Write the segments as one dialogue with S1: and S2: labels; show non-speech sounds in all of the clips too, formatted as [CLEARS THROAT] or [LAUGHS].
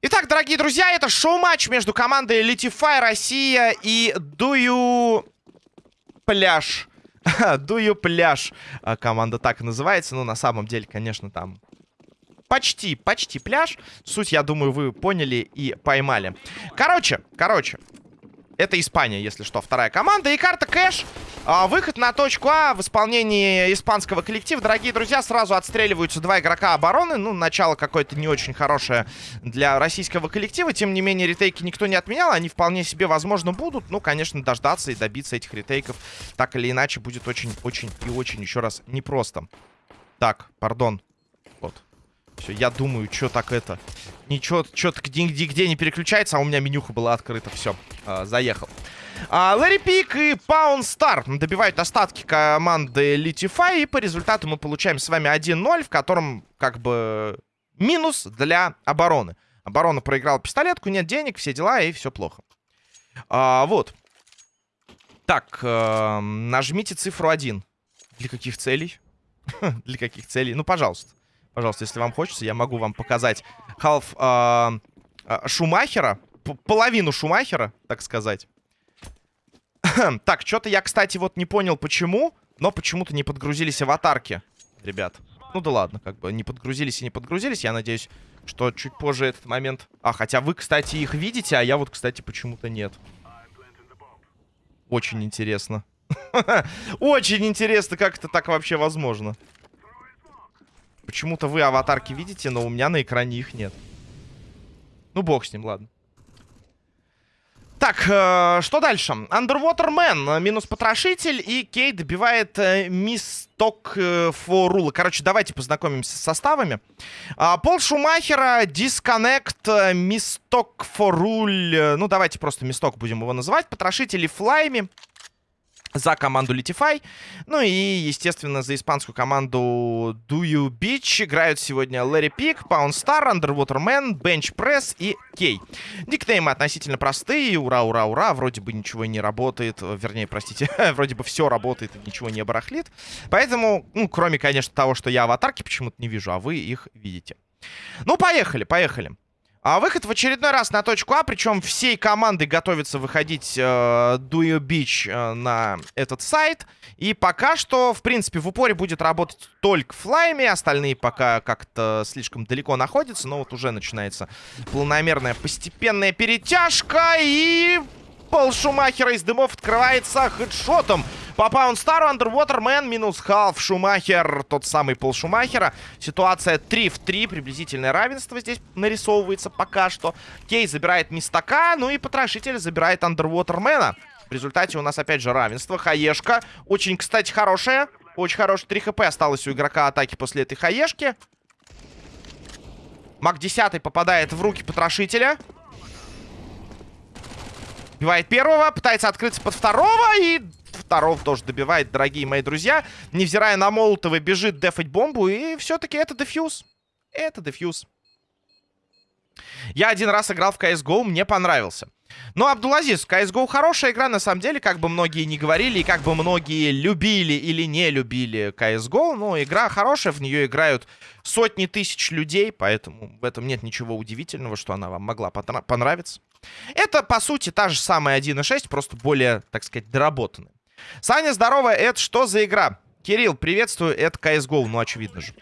S1: Итак, дорогие друзья, это шоу-матч между командой Litify Россия и Дую Пляж. [LAUGHS] Дую Пляж. А, команда так называется. Но на самом деле, конечно, там почти, почти пляж. Суть, я думаю, вы поняли и поймали. Короче, короче. Это Испания, если что, вторая команда. И карта кэш. А, выход на точку А в исполнении испанского коллектива. Дорогие друзья, сразу отстреливаются два игрока обороны. Ну, начало какое-то не очень хорошее для российского коллектива. Тем не менее, ретейки никто не отменял. Они вполне себе, возможно, будут. Ну, конечно, дождаться и добиться этих ретейков так или иначе будет очень-очень и очень, еще раз, непросто. Так, пардон. Все, я думаю, что так это... Ничего, что-то где, где не переключается, а у меня менюха была открыта. Все, э, заехал. А, Лэри Пик и Паун Стар добивают остатки команды Litify. И по результату мы получаем с вами 1-0, в котором как бы минус для обороны. Оборона проиграла пистолетку, нет денег, все дела и все плохо. А, вот. Так, э, нажмите цифру 1. Для каких целей? [LAUGHS] Для каких целей? Ну, пожалуйста. Пожалуйста, если вам хочется, я могу вам показать халф э, э, Шумахера. Половину Шумахера, так сказать. [CLEARS THROAT] так, что-то я, кстати, вот не понял, почему. Но почему-то не подгрузились аватарки, ребят. Ну да ладно, как бы не подгрузились и не подгрузились. Я надеюсь, что чуть позже этот момент... А, хотя вы, кстати, их видите, а я вот, кстати, почему-то нет. Очень интересно. [LAUGHS] Очень интересно, как это так вообще возможно. Почему-то вы аватарки видите, но у меня на экране их нет. Ну, бог с ним, ладно. Так, э, что дальше? Underwater Man, э, минус потрошитель, и Кей добивает э, мисток э, форула. Короче, давайте познакомимся с составами. А, Пол Шумахера, Disconnect, э, мисток форуль. Э, ну, давайте просто мисток будем его называть. Потрошители Флайми за команду Litify. Ну и, естественно, за испанскую команду Do You Beach играют сегодня Лэри Пик, Pound Star, Underwater Man, Bench Press и Кей. Никнеймы относительно простые. Ура, ура, ура. Вроде бы ничего не работает. Вернее, простите, [LAUGHS] вроде бы все работает и ничего не барахлит. Поэтому, ну, кроме, конечно, того, что я аватарки почему-то не вижу, а вы их видите. Ну, поехали, поехали. А выход в очередной раз на точку А, причем всей командой готовится выходить э, Duo Beach э, на этот сайт. И пока что, в принципе, в упоре будет работать только флайми, остальные пока как-то слишком далеко находятся, но вот уже начинается планомерная постепенная перетяжка и... Пол Шумахера из дымов открывается хедшотом по Паунстару Man минус халф Шумахер, тот самый Пол Шумахера. Ситуация 3 в 3, приблизительное равенство здесь нарисовывается пока что. Кей забирает Мистака, ну и Потрошитель забирает Man. В результате у нас опять же равенство. Хаешка, очень, кстати, хорошая. Очень хорошая. 3 хп осталось у игрока атаки после этой хаешки. Маг 10 попадает в руки Потрошителя. Убивает первого, пытается открыться под второго и Второго тоже добивает, дорогие мои друзья. Невзирая на Молотова, бежит дефать бомбу. И все-таки это дефьюз. Это дефьюз. Я один раз играл в CSGO, мне понравился. Но, Абдулазиз, CSGO хорошая игра, на самом деле, как бы многие не говорили, и как бы многие любили или не любили CSGO, но игра хорошая, в нее играют сотни тысяч людей, поэтому в этом нет ничего удивительного, что она вам могла понравиться. Это, по сути, та же самая 1.6, просто более, так сказать, доработанная. Саня, здорово, это что за игра? Кирилл, приветствую, это CSGO, ну очевидно же.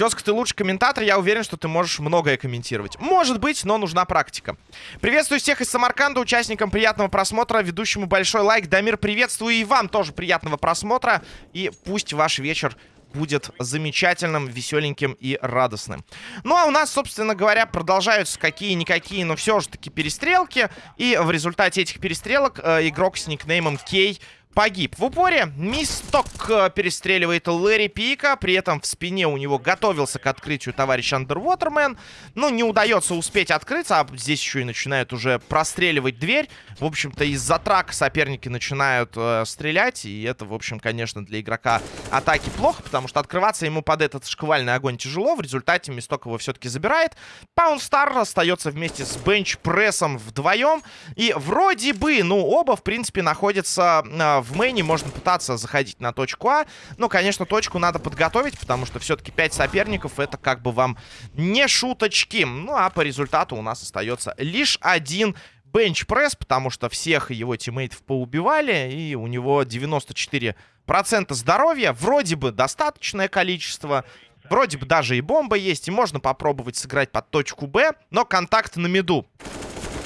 S1: Тезка, ты лучший комментатор, я уверен, что ты можешь многое комментировать. Может быть, но нужна практика. Приветствую всех из Самарканда, участникам приятного просмотра, ведущему большой лайк. Дамир, приветствую и вам тоже приятного просмотра. И пусть ваш вечер будет замечательным, веселеньким и радостным. Ну, а у нас, собственно говоря, продолжаются какие-никакие, но все же таки перестрелки. И в результате этих перестрелок э, игрок с никнеймом Кей погиб. В упоре Мисток э, перестреливает Лэри Пика. При этом в спине у него готовился к открытию товарищ Андервотермен. Ну, не удается успеть открыться. А здесь еще и начинают уже простреливать дверь. В общем-то, из-за трака соперники начинают э, стрелять. И это, в общем, конечно, для игрока атаки плохо. Потому что открываться ему под этот шквальный огонь тяжело. В результате Мисток его все-таки забирает. Паунстар остается вместе с бенч-прессом вдвоем. И вроде бы, ну, оба, в принципе, находятся э, в мейне. Можно пытаться заходить на точку А. Но, конечно, точку надо подготовить, потому что все-таки 5 соперников это как бы вам не шуточки. Ну, а по результату у нас остается лишь один бенч-пресс, потому что всех его тиммейтов поубивали, и у него 94% здоровья. Вроде бы достаточное количество. Вроде бы даже и бомба есть, и можно попробовать сыграть под точку Б, но контакт на миду.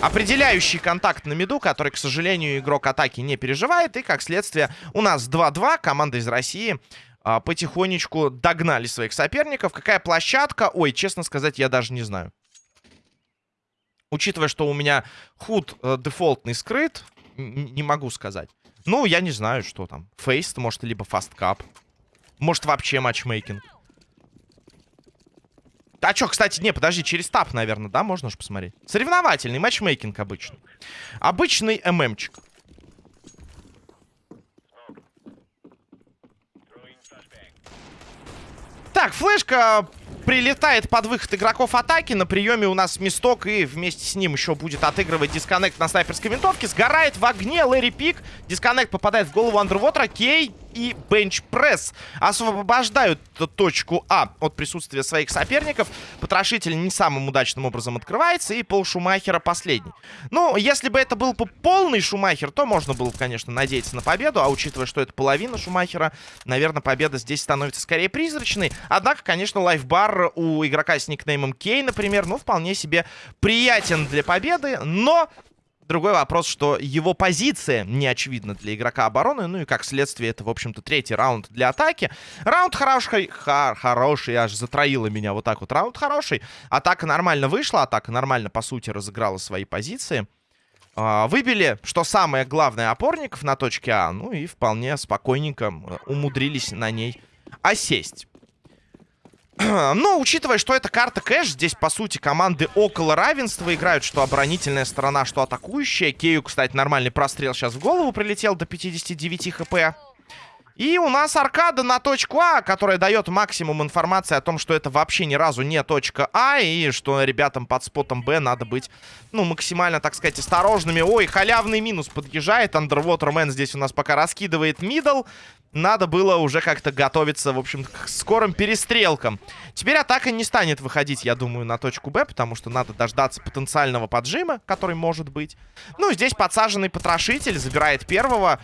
S1: Определяющий контакт на миду, который, к сожалению, игрок атаки не переживает. И, как следствие, у нас 2-2. Команда из России а, потихонечку догнали своих соперников. Какая площадка? Ой, честно сказать, я даже не знаю. Учитывая, что у меня худ э, дефолтный скрыт, не могу сказать. Ну, я не знаю, что там. Faceit, может, либо Fastcup. Может, вообще матчмейкинг. А что, кстати, не, подожди, через Tab, наверное, да, можно же посмотреть. Соревновательный матчмейкинг обычный. Обычный MM чик. Так, флешка прилетает под выход игроков атаки. На приеме у нас Мисток и вместе с ним еще будет отыгрывать дисконнект на снайперской винтовке. Сгорает в огне Лэри Пик. Дисконнект попадает в голову Андервотера. Кей и бенч-пресс освобождают точку А от присутствия своих соперников. Потрошитель не самым удачным образом открывается, и пол Шумахера последний. Ну, если бы это был полный Шумахер, то можно было, конечно, надеяться на победу, а учитывая, что это половина Шумахера, наверное, победа здесь становится скорее призрачной. Однако, конечно, лайфбар у игрока с никнеймом Кей, например, ну, вполне себе приятен для победы, но Другой вопрос, что его позиция не очевидна для игрока обороны. Ну и как следствие, это, в общем-то, третий раунд для атаки. Раунд хороший, хор хороший, аж затроило меня вот так вот. Раунд хороший. Атака нормально вышла, атака нормально, по сути, разыграла свои позиции. А, выбили, что самое главное, опорников на точке А. Ну и вполне спокойненько умудрились на ней осесть. [CLEARS THROAT] Но, учитывая, что это карта кэш, здесь, по сути, команды около равенства играют, что оборонительная сторона, что атакующая. Кею, кстати, нормальный прострел сейчас в голову прилетел до 59 хп. И у нас аркада на точку А, которая дает максимум информации о том, что это вообще ни разу не точка А, и что ребятам под спотом Б надо быть, ну, максимально, так сказать, осторожными. Ой, халявный минус подъезжает. Underwater Man здесь у нас пока раскидывает мидл надо было уже как-то готовиться, в общем, к скорым перестрелкам. Теперь атака не станет выходить, я думаю, на точку Б, потому что надо дождаться потенциального поджима, который может быть. Ну, здесь подсаженный потрошитель забирает первого.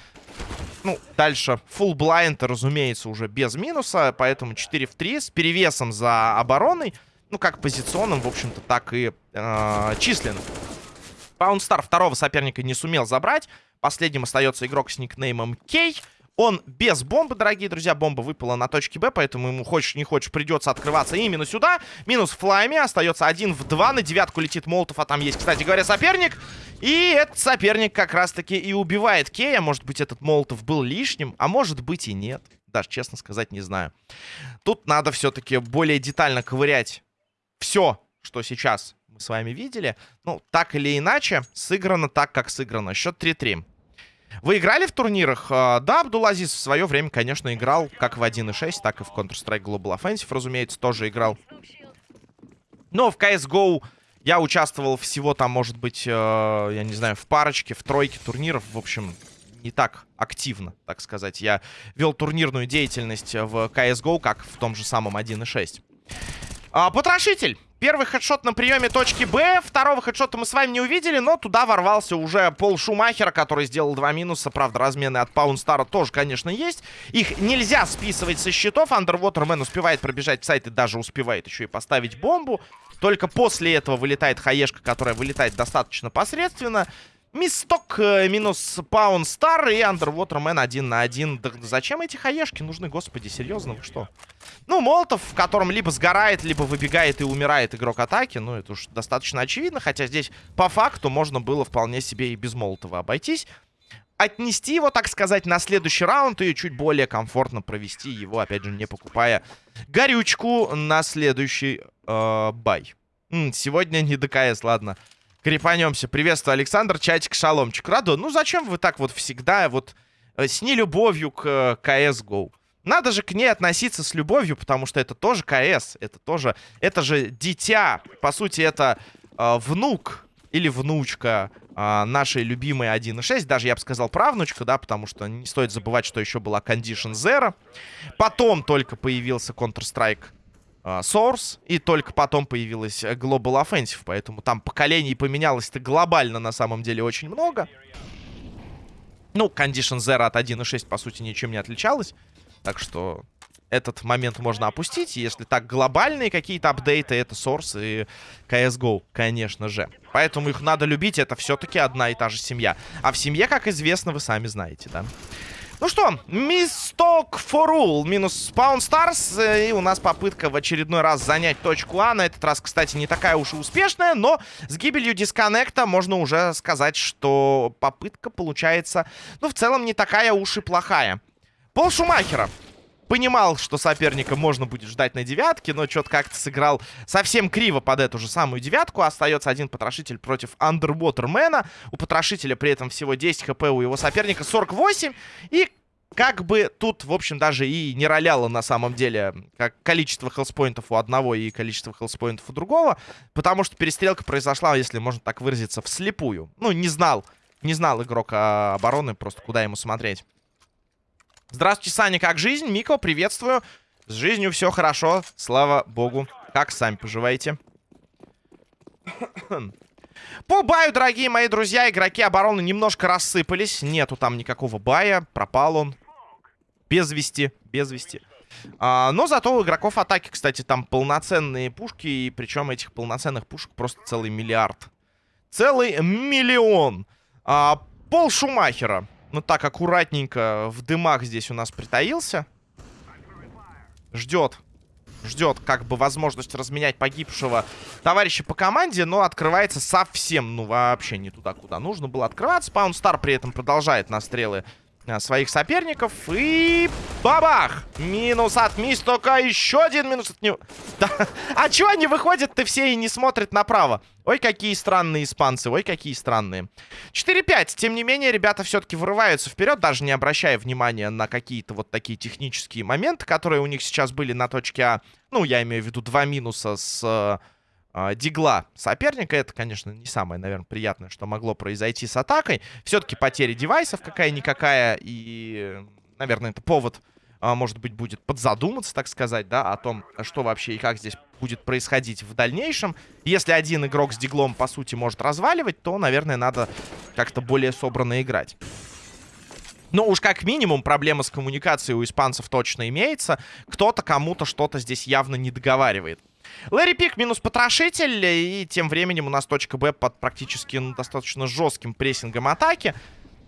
S1: Ну, дальше full blind, разумеется, уже без минуса, поэтому 4 в 3 с перевесом за обороной. Ну, как позиционным, в общем-то, так и э, численным. Паундстар второго соперника не сумел забрать. Последним остается игрок с никнеймом Кей. Он без бомбы, дорогие друзья. Бомба выпала на точке Б, поэтому ему, хочешь не хочешь, придется открываться именно сюда. Минус флайми. Остается один в два. На девятку летит Молотов, а там есть, кстати говоря, соперник. И этот соперник как раз-таки и убивает Кея. Может быть, этот Молотов был лишним, а может быть и нет. Даже, честно сказать, не знаю. Тут надо все-таки более детально ковырять все, что сейчас мы с вами видели. Ну, так или иначе, сыграно так, как сыграно. Счет 3-3. Вы играли в турнирах? А, да, Абдулазиз в свое время, конечно, играл как в 1.6, так и в Counter-Strike Global Offensive, разумеется, тоже играл. Но в CSGO я участвовал всего там, может быть, э, я не знаю, в парочке, в тройке турниров. В общем, не так активно, так сказать. Я вел турнирную деятельность в CSGO, как в том же самом 1.6. А, потрошитель. Первый хедшот на приеме точки Б. Второго хедшота мы с вами не увидели, но туда ворвался уже Пол Шумахера, который сделал два минуса. Правда, размены от Паунстара тоже, конечно, есть. Их нельзя списывать со счетов. Андервотермен успевает пробежать в сайт и даже успевает еще и поставить бомбу. Только после этого вылетает хаешка, которая вылетает достаточно посредственно. Мисток э, минус Паун Стар и Андервотермен один на один. Да зачем эти хаешки нужны, господи, серьезно, вы что? Ну, Молотов, в котором либо сгорает, либо выбегает и умирает игрок атаки. Ну, это уж достаточно очевидно. Хотя здесь, по факту, можно было вполне себе и без Молотова обойтись. отнести его, так сказать, на следующий раунд и чуть более комфортно провести его, опять же, не покупая горючку на следующий э, бай. Сегодня не ДКС, ладно. Крепанемся. Приветствую, Александр. Чатик, шаломчик. Радо, ну зачем вы так вот всегда вот э, с нелюбовью к э, CSGO? Надо же к ней относиться с любовью, потому что это тоже КС. Это тоже... Это же дитя. По сути, это э, внук или внучка э, нашей любимой 1.6. Даже, я бы сказал, правнучка, да, потому что не стоит забывать, что еще была Condition Zero. Потом только появился Counter-Strike Source, и только потом появилась Global Offensive, поэтому там поколений поменялось-то глобально на самом деле очень много. Ну, Condition Zero от 1.6, по сути, ничем не отличалась. Так что этот момент можно опустить. Если так глобальные какие-то апдейты, это Source и CSGO, конечно же. Поэтому их надо любить, это все-таки одна и та же семья. А в семье, как известно, вы сами знаете, да? Ну что, мисток all минус Spawn Stars. Э, и у нас попытка в очередной раз занять точку А. На этот раз, кстати, не такая уж и успешная, но с гибелью дисконнекта можно уже сказать, что попытка получается, ну, в целом, не такая уж и плохая. Пол Шумахера понимал, что соперника можно будет ждать на девятке, но что-то как-то сыграл совсем криво под эту же самую девятку. Остается один потрошитель против Андервотермена. У потрошителя при этом всего 10 хп, у его соперника 48. И как бы тут, в общем, даже и не роляло на самом деле как количество хелспоинтов у одного и количество хелспоинтов у другого, потому что перестрелка произошла, если можно так выразиться, вслепую. Ну, не знал, не знал игрок а, обороны, просто куда ему смотреть. Здравствуйте, Саня, как жизнь? Мико, приветствую. С жизнью все хорошо, слава богу. Как сами поживаете? [COUGHS] По баю, дорогие мои друзья, игроки обороны немножко рассыпались. Нету там никакого бая, пропал он. Без вести, без вести. А, но зато у игроков атаки, кстати, там полноценные пушки. И причем этих полноценных пушек просто целый миллиард. Целый миллион. А, пол Шумахера. Ну так, аккуратненько в дымах здесь у нас притаился. Ждет. Ждет как бы возможность разменять погибшего товарища по команде, но открывается совсем, ну вообще не туда, куда нужно было открываться. Паунстар при этом продолжает на стрелы Э, своих соперников. И бабах! Минус от Мистока. Еще один минус от него. Да. А чё они выходят-то все и не смотрят направо? Ой, какие странные испанцы. Ой, какие странные. 4-5. Тем не менее, ребята все-таки вырываются вперед, даже не обращая внимания на какие-то вот такие технические моменты, которые у них сейчас были на точке А. Ну, я имею в виду два минуса с э, э, дигла соперника. Это, конечно, не самое, наверное, приятное, что могло произойти с атакой. Все-таки потери девайсов какая-никакая. И, наверное, это повод, э, может быть, будет подзадуматься, так сказать, да, о том, что вообще и как здесь будет происходить в дальнейшем. Если один игрок с диглом, по сути, может разваливать, то, наверное, надо как-то более собранно играть. Ну, уж как минимум проблема с коммуникацией у испанцев точно имеется. Кто-то кому-то что-то здесь явно не договаривает. Лэри Пик минус потрошитель. И тем временем у нас точка Б под практически ну, достаточно жестким прессингом атаки.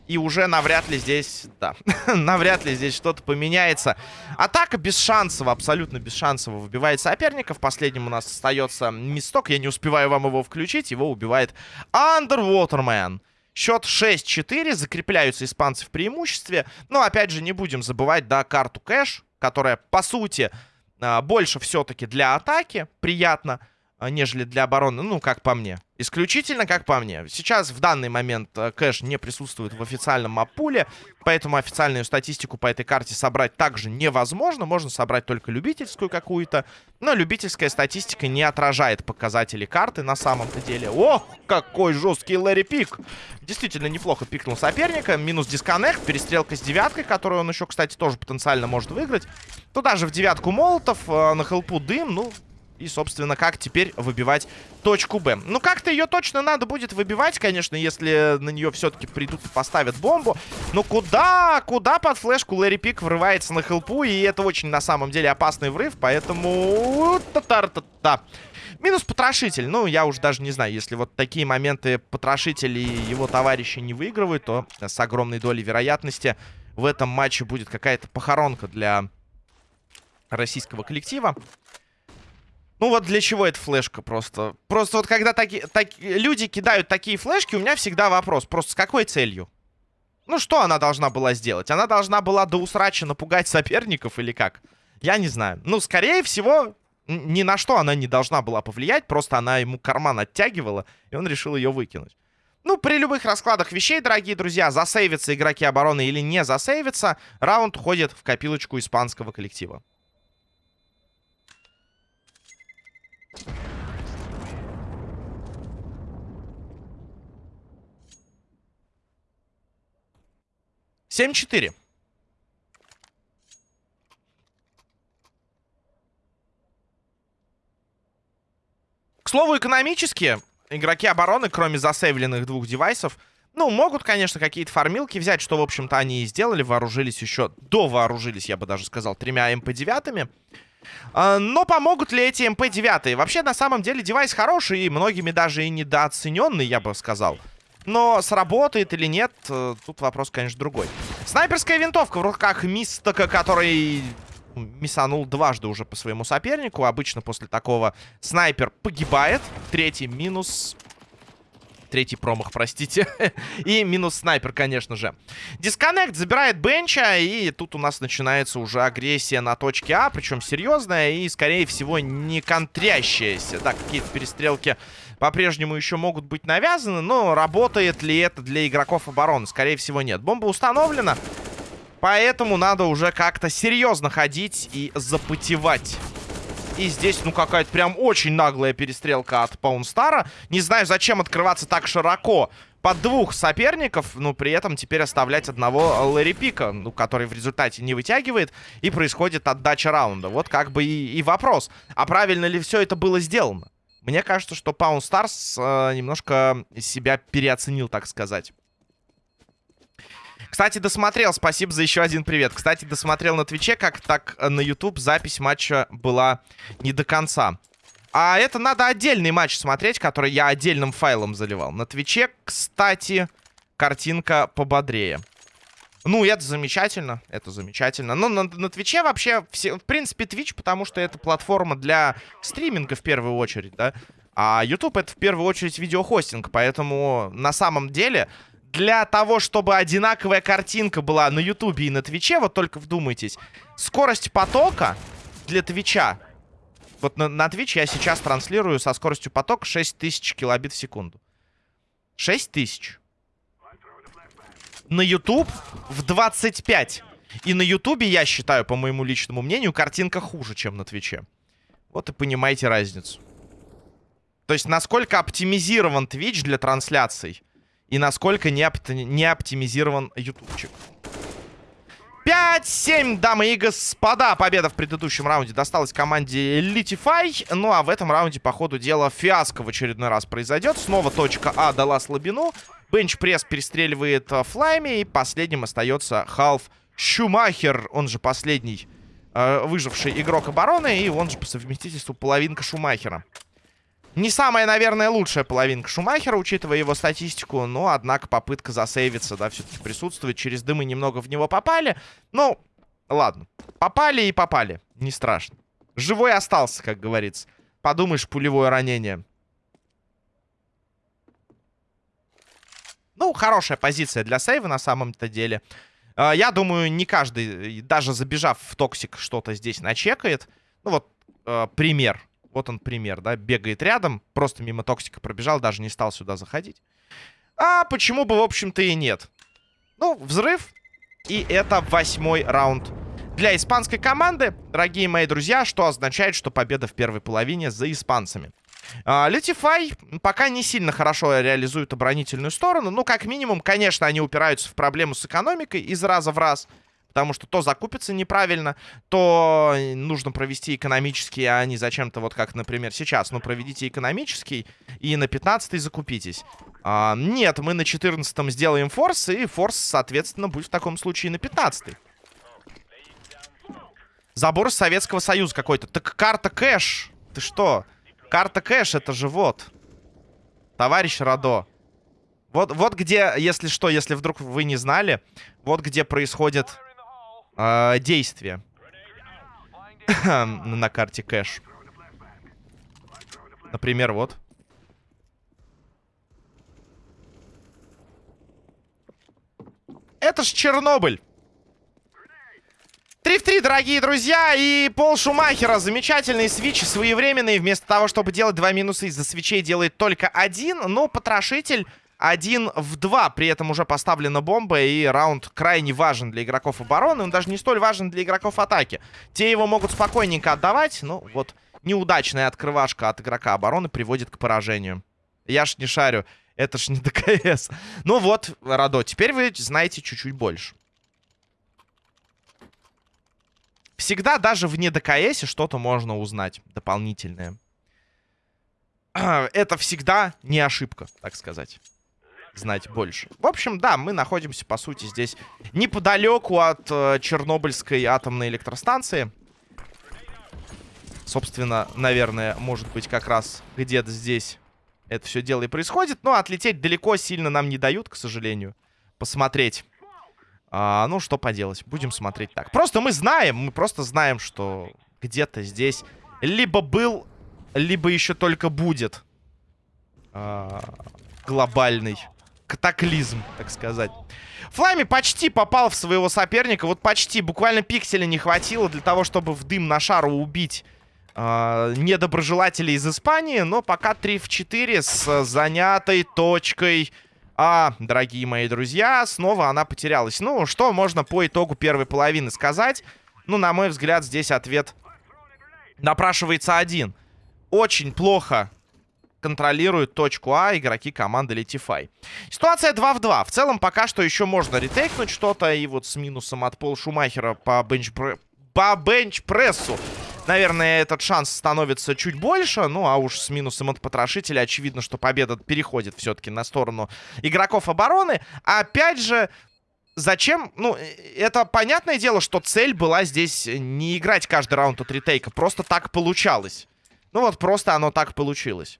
S1: И уже навряд ли здесь, да, [LAUGHS] навряд ли здесь что-то поменяется. Атака без шансов, абсолютно без шансов соперника. В последнем у нас остается мисток. Я не успеваю вам его включить. Его убивает Underwaterman. Счет 6-4. Закрепляются испанцы в преимуществе. Но, опять же, не будем забывать, да, карту кэш, которая, по сути, больше все-таки для атаки. Приятно, а, нежели для обороны, ну, как по мне. Исключительно как по мне. Сейчас в данный момент э, кэш не присутствует в официальном маппуле, поэтому официальную статистику по этой карте собрать также невозможно. Можно собрать только любительскую какую-то, но любительская статистика не отражает показатели карты на самом-то деле. О, какой жесткий Лэри Пик! Действительно неплохо пикнул соперника. Минус дисконнект, перестрелка с девяткой, которую он еще, кстати, тоже потенциально может выиграть. Туда же в девятку молотов, э, на хелпу дым, ну, и, собственно, как теперь выбивать точку Б. Ну, как-то ее точно надо будет выбивать, конечно, если на нее все-таки придут и поставят бомбу. Но куда, куда под флешку Лэри Пик врывается на хелпу, и это очень, на самом деле, опасный врыв, поэтому... Та-та-та-та. Минус потрошитель. Ну, я уже даже не знаю, если вот такие моменты потрошитель и его товарищи не выигрывают, то с огромной долей вероятности в этом матче будет какая-то похоронка для российского коллектива. Ну вот для чего эта флешка просто? Просто вот когда таки, так, люди кидают такие флешки, у меня всегда вопрос. Просто с какой целью? Ну, что она должна была сделать? Она должна была до усрача напугать соперников или как? Я не знаю. Ну, скорее всего, ни на что она не должна была повлиять. Просто она ему карман оттягивала, и он решил ее выкинуть. Ну, при любых раскладах вещей, дорогие друзья, засейвятся игроки обороны или не засейвятся, раунд уходит в копилочку испанского коллектива. Семь четыре. К слову, экономически игроки обороны, кроме засейвленных двух девайсов, ну, могут, конечно, какие-то фармилки взять, что, в общем-то, они и сделали. Вооружились еще, до вооружились, я бы даже сказал, тремя MP-9. А, но помогут ли эти MP-9? Вообще, на самом деле, девайс хороший и многими даже и недооцененный, я бы сказал. Но сработает или нет, э, тут вопрос, конечно, другой. Снайперская винтовка в руках Мистака, который мисанул дважды уже по своему сопернику. Обычно после такого снайпер погибает. Третий минус. Третий промах, простите. [LAUGHS] и минус снайпер, конечно же. Дисконнект забирает бенча. И тут у нас начинается уже агрессия на точке А. Причем серьезная и, скорее всего, не контрящаяся. Да, какие-то перестрелки по-прежнему еще могут быть навязаны. Но работает ли это для игроков обороны? Скорее всего, нет. Бомба установлена. Поэтому надо уже как-то серьезно ходить и запотевать. И здесь, ну, какая-то прям очень наглая перестрелка от Паунстара. Не знаю, зачем открываться так широко под двух соперников, но при этом теперь оставлять одного Лэри Пика, ну, который в результате не вытягивает, и происходит отдача раунда. Вот как бы и, и вопрос. А правильно ли все это было сделано? Мне кажется, что Pawn Stars э, немножко себя переоценил, так сказать. Кстати, досмотрел. Спасибо за еще один привет. Кстати, досмотрел на Твиче, как так э, на YouTube запись матча была не до конца. А это надо отдельный матч смотреть, который я отдельным файлом заливал. На Твиче, кстати, картинка пободрее. Ну, это замечательно, это замечательно. Но на, на Твиче вообще, все, в принципе, Твич, потому что это платформа для стриминга в первую очередь, да. А YouTube это в первую очередь видеохостинг, поэтому на самом деле для того, чтобы одинаковая картинка была на Ютубе и на Твиче, вот только вдумайтесь, скорость потока для Твича, вот на, на Twitch я сейчас транслирую со скоростью потока 6000 килобит в секунду. 6000. На YouTube в 25. И на Ютубе, я считаю, по моему личному мнению, картинка хуже, чем на Твиче. Вот и понимаете разницу. То есть, насколько оптимизирован Twitch для трансляций и насколько не, опт не оптимизирован ютубчик. 5-7, дамы и господа. Победа в предыдущем раунде досталась команде Litify. Ну а в этом раунде, по ходу дела, фиаско в очередной раз произойдет. Снова точка А дала слабину. Бенч-пресс перестреливает э, флайми. И последним остается Халф Шумахер. Он же последний э, выживший игрок обороны. И он же по совместительству половинка Шумахера. Не самая, наверное, лучшая половинка Шумахера, учитывая его статистику. Но, однако, попытка засейвиться, да, все-таки присутствует. Через дымы немного в него попали. Ну, ладно. Попали и попали. Не страшно. Живой остался, как говорится. Подумаешь, пулевое ранение. Ну, хорошая позиция для сейва на самом-то деле. А, я думаю, не каждый, даже забежав в токсик, что-то здесь начекает. Ну, вот а, пример. Вот он пример, да, бегает рядом, просто мимо токсика пробежал, даже не стал сюда заходить. А почему бы, в общем-то, и нет? Ну, взрыв, и это восьмой раунд для испанской команды, дорогие мои друзья, что означает, что победа в первой половине за испанцами. Летифай пока не сильно хорошо реализует оборонительную сторону. Ну, как минимум, конечно, они упираются в проблему с экономикой из раза в раз. Потому что то закупится неправильно, то нужно провести экономический, а не зачем-то вот как, например, сейчас. Ну, проведите экономический и на 15 закупитесь. А, нет, мы на 14 сделаем форс, и форс, соответственно, будет в таком случае на 15 -й. Забор Советского Союза какой-то. Так карта кэш. Ты что? Карта кэш, это же вот. Товарищ Радо. Вот, вот где, если что, если вдруг вы не знали, вот где происходит э, действия [LAUGHS] на карте кэш. Например, вот. Это ж Чернобыль. 3 в 3, дорогие друзья, и Пол Шумахера. Замечательный свич, своевременный. Вместо того, чтобы делать два минуса из-за свечей, делает только один. Но потрошитель один в два. При этом уже поставлена бомба, и раунд крайне важен для игроков обороны. Он даже не столь важен для игроков атаки. Те его могут спокойненько отдавать. Ну, вот неудачная открывашка от игрока обороны приводит к поражению. Я ж не шарю. Это ж не ДКС. Ну вот, Радо, теперь вы знаете чуть-чуть больше. Всегда даже в не ДКСе что-то можно узнать дополнительное. [CLEARS THROAT] Это всегда не ошибка, так сказать. Знать больше. В общем, да, мы находимся, по сути, здесь неподалеку от э, Чернобыльской атомной электростанции. Собственно, наверное, может быть, как раз где-то здесь это все дело и происходит. Но отлететь далеко сильно нам не дают, к сожалению. Посмотреть. А, ну, что поделать. Будем смотреть так. Просто мы знаем, мы просто знаем, что где-то здесь либо был, либо еще только будет а, глобальный катаклизм, так сказать. Флами почти попал в своего соперника. Вот почти. Буквально пикселя не хватило для того, чтобы в дым на шару убить э, недоброжелателей из Испании. Но пока 3 в 4 с занятой точкой А, дорогие мои друзья. Снова она потерялась. Ну, что можно по итогу первой половины сказать? Ну, на мой взгляд, здесь ответ напрашивается один. Очень плохо контролируют точку А игроки команды Летифай. Ситуация 2 в 2. В целом пока что еще можно ретейкнуть что-то. И вот с минусом от Пол Шумахера по бенчпрессу. По бенчпрессу наверное, этот шанс становится чуть больше. Ну, а уж с минусом от потрошителя очевидно, что победа переходит все-таки на сторону игроков обороны. Опять же, зачем? Ну, это понятное дело, что цель была здесь не играть каждый раунд от ретейка. Просто так получалось. Ну вот, просто оно так получилось.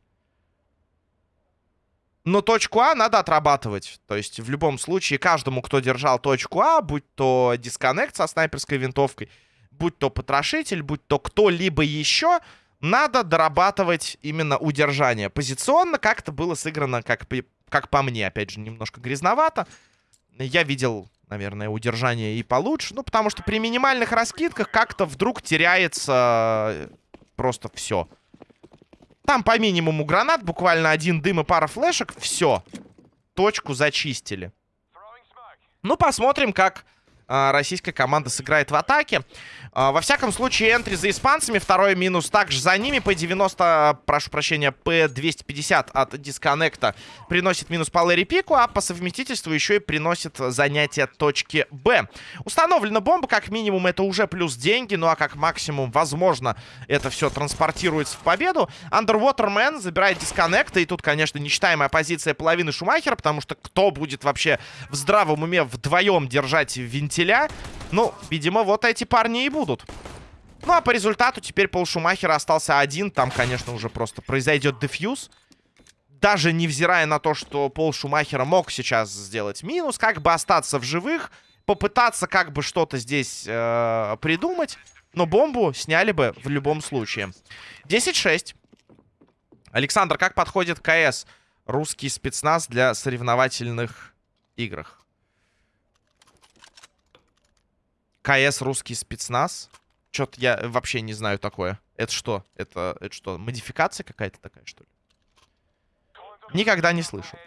S1: Но точку А надо отрабатывать. То есть в любом случае каждому, кто держал точку А, будь то дисконнект со снайперской винтовкой, будь то потрошитель, будь то кто-либо еще, надо дорабатывать именно удержание. Позиционно как-то было сыграно, как, как по мне, опять же, немножко грязновато. Я видел, наверное, удержание и получше. Ну, потому что при минимальных раскидках как-то вдруг теряется просто все. Там по минимуму гранат, буквально один дым и пара флешек. Все. Точку зачистили. Ну, посмотрим, как российская команда сыграет в атаке. А, во всяком случае, энтри за испанцами. Второй минус также за ними. P90, прошу прощения, P250 от дисконнекта приносит минус по Лэри Пику, а по совместительству еще и приносит занятие точки Б. Установлена бомба, как минимум, это уже плюс деньги. Ну а как максимум, возможно, это все транспортируется в победу. Underwater Man забирает дисконнекта. И тут, конечно, нечитаемая позиция половины Шумахера, потому что кто будет вообще в здравом уме вдвоем держать вентиля? Ну, видимо, вот эти парни и будут. Ну, а по результату теперь Пол Шумахера остался один. Там, конечно, уже просто произойдет дефьюз. Даже невзирая на то, что Пол Шумахера мог сейчас сделать минус, как бы остаться в живых, попытаться как бы что-то здесь э, придумать. Но бомбу сняли бы в любом случае. 10-6. Александр, как подходит КС русский спецназ для соревновательных играх? КС русский спецназ. Что-то я вообще не знаю такое. Это что? Это, это что, модификация какая-то такая, что ли? Никогда не слышал.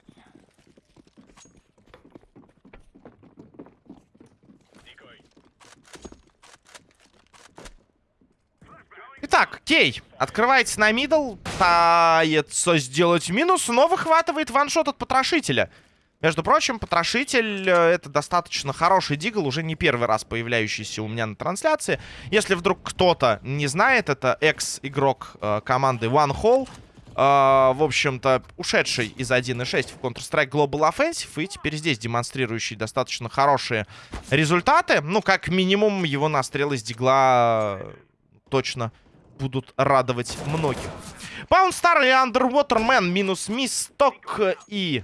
S1: Итак, Кей открывается на мидл, пытается сделать минус, но выхватывает ваншот от потрошителя. Между прочим, Потрошитель э, это достаточно хороший дигл, уже не первый раз появляющийся у меня на трансляции. Если вдруг кто-то не знает, это экс-игрок э, команды One Hole. Э, в общем-то, ушедший из 1.6 в Counter-Strike Global Offensive. И теперь здесь демонстрирующий достаточно хорошие результаты. Ну, как минимум, его настрелы с дигла э, точно будут радовать многих. Паунт Стар и Underwater Man минус мисток и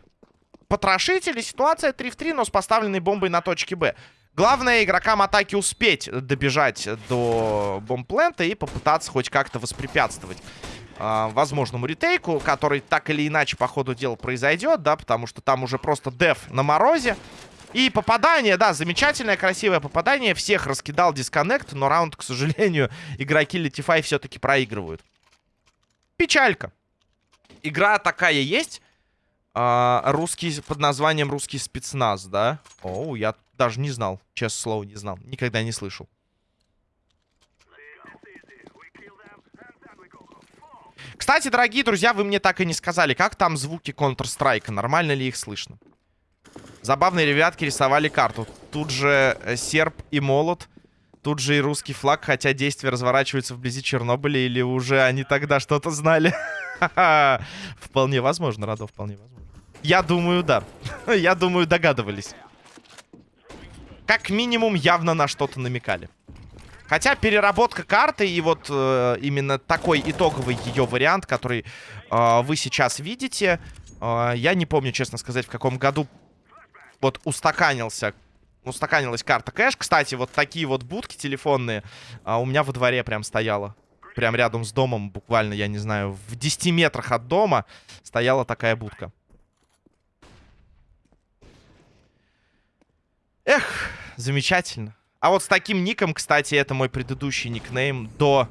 S1: потрошители. Ситуация 3 в 3, но с поставленной бомбой на точке Б. Главное игрокам атаки успеть добежать до бомбплента и попытаться хоть как-то воспрепятствовать э, возможному ретейку, который так или иначе по ходу дела произойдет, да, потому что там уже просто деф на морозе. И попадание, да, замечательное, красивое попадание. Всех раскидал дисконнект, но раунд, к сожалению, [LAUGHS] игроки Летифай все-таки проигрывают. Печалька. Игра такая есть. А, русский, под названием «Русский спецназ», да? О, я даже не знал, честное слово, не знал. Никогда не слышал. Кстати, дорогие друзья, вы мне так и не сказали, как там звуки Counter-Strike, нормально ли их слышно? Забавные ребятки рисовали карту. Тут же э, серп и молот. Тут же и русский флаг, хотя действия разворачиваются вблизи Чернобыля, или уже они тогда что-то знали. [LAUGHS] Вполне возможно, Радо, вполне возможно. Я думаю, да. [LAUGHS] Я думаю, догадывались. Как минимум, явно на что-то намекали. Хотя переработка карты и вот э, именно такой итоговый ее вариант, который э, вы сейчас видите, э, я не помню, честно сказать, в каком году вот устаканился, устаканилась карта кэш. Кстати, вот такие вот будки телефонные э, у меня во дворе прям стояла. Прям рядом с домом, буквально, я не знаю, в 10 метрах от дома стояла такая будка. Эх, замечательно. А вот с таким ником, кстати, это мой предыдущий никнейм до,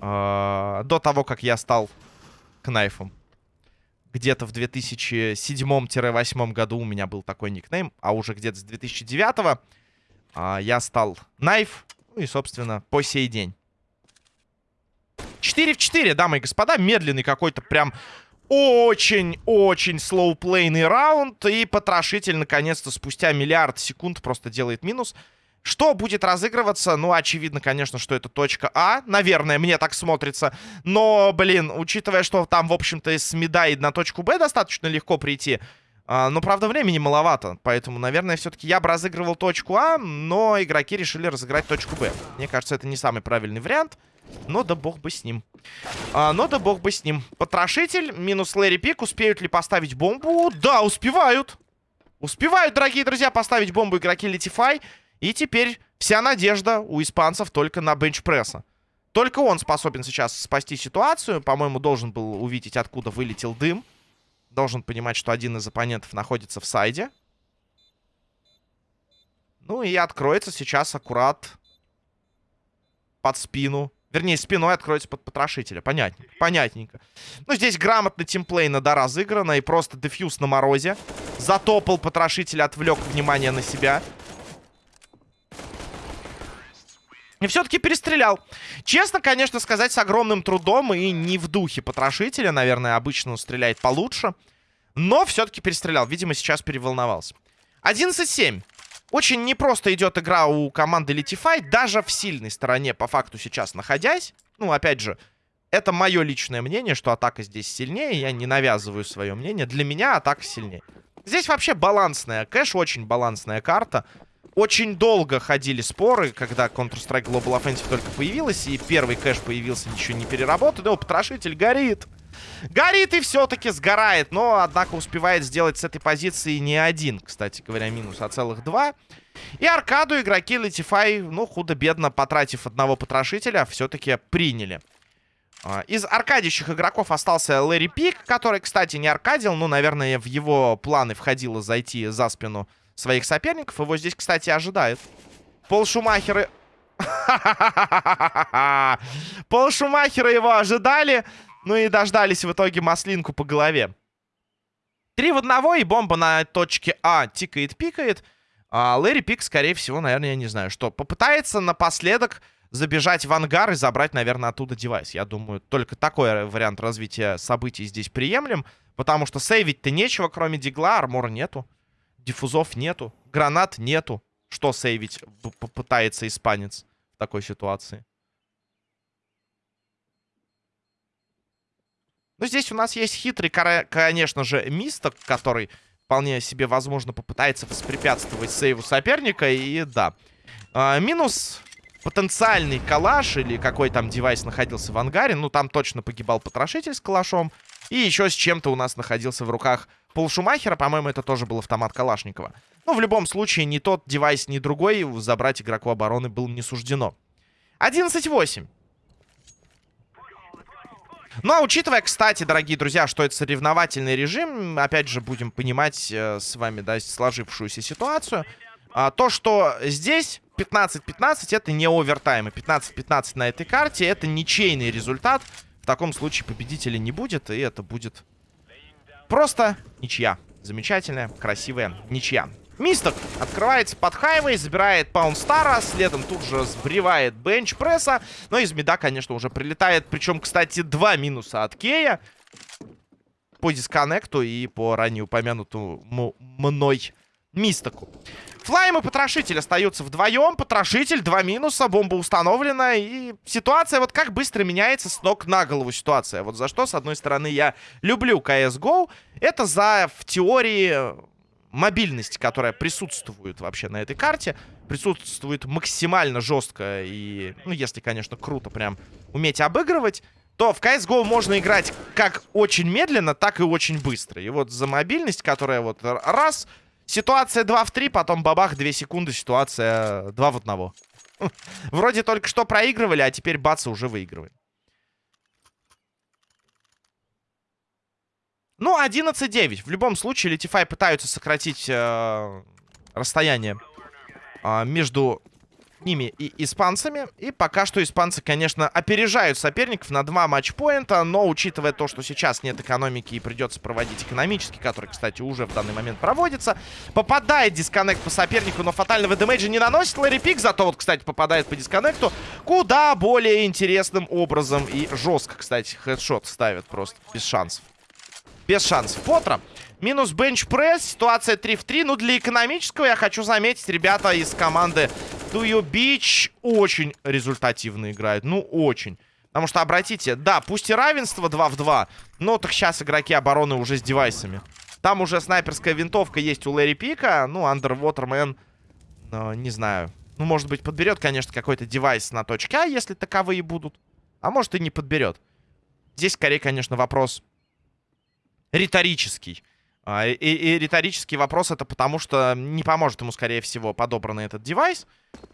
S1: э, до того, как я стал кнайфом. Где-то в 2007-2008 году у меня был такой никнейм, а уже где-то с 2009 э, я стал Найф, ну и, собственно, по сей день. 4 в 4, дамы и господа, медленный какой-то прям очень-очень слоуплейный раунд. И потрошитель, наконец-то, спустя миллиард секунд просто делает минус. Что будет разыгрываться? Ну, очевидно, конечно, что это точка А. Наверное, мне так смотрится. Но, блин, учитывая, что там, в общем-то, из Меда и на точку Б достаточно легко прийти. А, но, правда, времени маловато. Поэтому, наверное, все-таки я бы разыгрывал точку А, но игроки решили разыграть точку Б. Мне кажется, это не самый правильный вариант. Но да бог бы с ним. А, но да бог бы с ним. Потрошитель, минус Лэри Пик. Успеют ли поставить бомбу? Да, успевают. Успевают, дорогие друзья, поставить бомбу игроки Летифай. И теперь вся надежда у испанцев только на бенчпресса. Только он способен сейчас спасти ситуацию. По-моему, должен был увидеть, откуда вылетел дым. Должен понимать, что один из оппонентов находится в сайде. Ну и откроется сейчас аккурат под спину. Вернее, спиной откроется под потрошителя. Понятненько. Понятненько. Ну, здесь грамотно тимплей да разыграно. И просто дефьюз на морозе. Затопал потрошитель, отвлек внимание на себя. И все-таки перестрелял. Честно, конечно, сказать, с огромным трудом и не в духе потрошителя. Наверное, обычно он стреляет получше. Но все-таки перестрелял. Видимо, сейчас переволновался. 11-7. Очень непросто идет игра у команды Litify. Даже в сильной стороне, по факту, сейчас находясь. Ну, опять же, это мое личное мнение, что атака здесь сильнее. Я не навязываю свое мнение. Для меня атака сильнее. Здесь вообще балансная. Кэш очень балансная карта. Очень долго ходили споры, когда Counter-Strike Global Offensive только появилась, и первый кэш появился еще не переработанный. О, потрошитель горит. Горит и все-таки сгорает, но, однако, успевает сделать с этой позиции не один, кстати говоря, минус, а целых два. И аркаду игроки Latify, ну, худо-бедно, потратив одного потрошителя, все-таки приняли. А, из аркадящих игроков остался Лэри Пик, который, кстати, не аркадил, но, наверное, в его планы входило зайти за спину своих соперников. Его здесь, кстати, ожидает. Пол Шумахера... [LAUGHS] Пол Шумахера его ожидали. Ну и дождались в итоге маслинку по голове. Три в одного, и бомба на точке А тикает-пикает. А Лэри Пик, скорее всего, наверное, я не знаю, что попытается напоследок забежать в ангар и забрать, наверное, оттуда девайс. Я думаю, только такой вариант развития событий здесь приемлем. Потому что сейвить-то нечего, кроме дигла, армора нету. Диффузов нету. Гранат нету. Что сейвить попытается испанец в такой ситуации? Ну, здесь у нас есть хитрый, конечно же, мисток, который вполне себе, возможно, попытается воспрепятствовать сейву соперника. И да. А, минус потенциальный калаш или какой там девайс находился в ангаре. Ну, там точно погибал потрошитель с калашом. И еще с чем-то у нас находился в руках Полшумахера. По-моему, это тоже был автомат Калашникова. Но в любом случае, ни тот девайс, ни другой забрать игроку обороны было не суждено. 11-8. Ну, а учитывая, кстати, дорогие друзья, что это соревновательный режим, опять же, будем понимать э, с вами, да, сложившуюся ситуацию, а, то, что здесь 15-15, это не овертайм, и 15-15 на этой карте, это ничейный результат. В таком случае победителя не будет, и это будет просто ничья. Замечательная, красивая ничья. Мисток открывается под хайвей, забирает Паунстара, следом тут же сбривает бенч пресса. Но из меда, конечно, уже прилетает. Причем, кстати, два минуса от Кея. По дисконнекту и по ранее упомянутому мной Мистоку. Флайм и Потрошитель остаются вдвоем. Потрошитель, два минуса, бомба установлена. И ситуация, вот как быстро меняется с ног на голову ситуация. Вот за что, с одной стороны, я люблю CSGO. Это за, в теории, мобильность, которая присутствует вообще на этой карте, присутствует максимально жестко и, ну, если, конечно, круто прям уметь обыгрывать, то в CSGO можно играть как очень медленно, так и очень быстро. И вот за мобильность, которая вот раз, ситуация 2 в 3, потом бабах, 2 секунды, ситуация 2 в 1. [LAUGHS] Вроде только что проигрывали, а теперь бац, уже выигрываем. Ну, 11-9. В любом случае, Летифай пытаются сократить э, расстояние э, между ними и испанцами. И пока что испанцы, конечно, опережают соперников на два матчпоинта. Но, учитывая то, что сейчас нет экономики и придется проводить экономический, который, кстати, уже в данный момент проводится, попадает дисконнект по сопернику, но фатального дэмэджа не наносит Лэри Пик. Зато вот, кстати, попадает по дисконнекту куда более интересным образом. И жестко, кстати, хедшот ставит просто без шансов без шансов. Потро. Минус бенч-пресс. Ситуация 3 в 3. Ну, для экономического я хочу заметить, ребята из команды Do You Beach очень результативно играют. Ну, очень. Потому что, обратите, да, пусть и равенство 2 в 2, но так сейчас игроки обороны уже с девайсами. Там уже снайперская винтовка есть у Лэри Пика. Ну, Underwaterman, э, не знаю. Ну, может быть, подберет, конечно, какой-то девайс на точке А, если таковые будут. А может, и не подберет. Здесь, скорее, конечно, вопрос риторический. А, и, и риторический вопрос это потому, что не поможет ему, скорее всего, подобранный этот девайс.